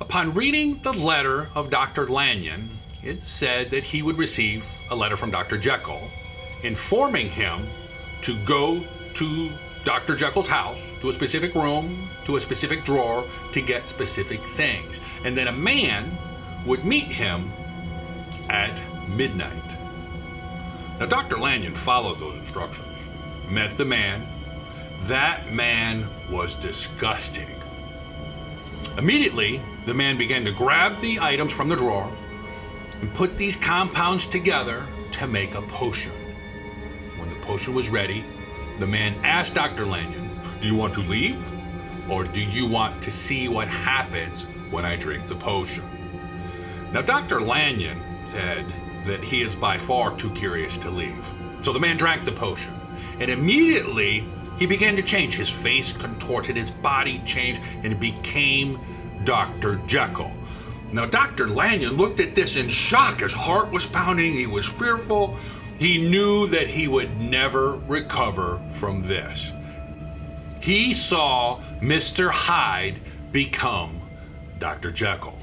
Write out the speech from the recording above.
Upon reading the letter of Dr. Lanyon, it said that he would receive a letter from Dr. Jekyll informing him to go to Dr. Jekyll's house, to a specific room, to a specific drawer, to get specific things. And then a man would meet him at midnight. Now, Dr. Lanyon followed those instructions, met the man. That man was disgusting. Immediately, the man began to grab the items from the drawer and put these compounds together to make a potion. When the potion was ready, the man asked Dr. Lanyon, Do you want to leave? Or do you want to see what happens when I drink the potion? Now, Dr. Lanyon said that he is by far too curious to leave. So the man drank the potion, and immediately he began to change. His face contorted, his body changed, and became Dr. Jekyll. Now, Dr. Lanyon looked at this in shock. His heart was pounding, he was fearful. He knew that he would never recover from this. He saw Mr. Hyde become Dr. Jekyll.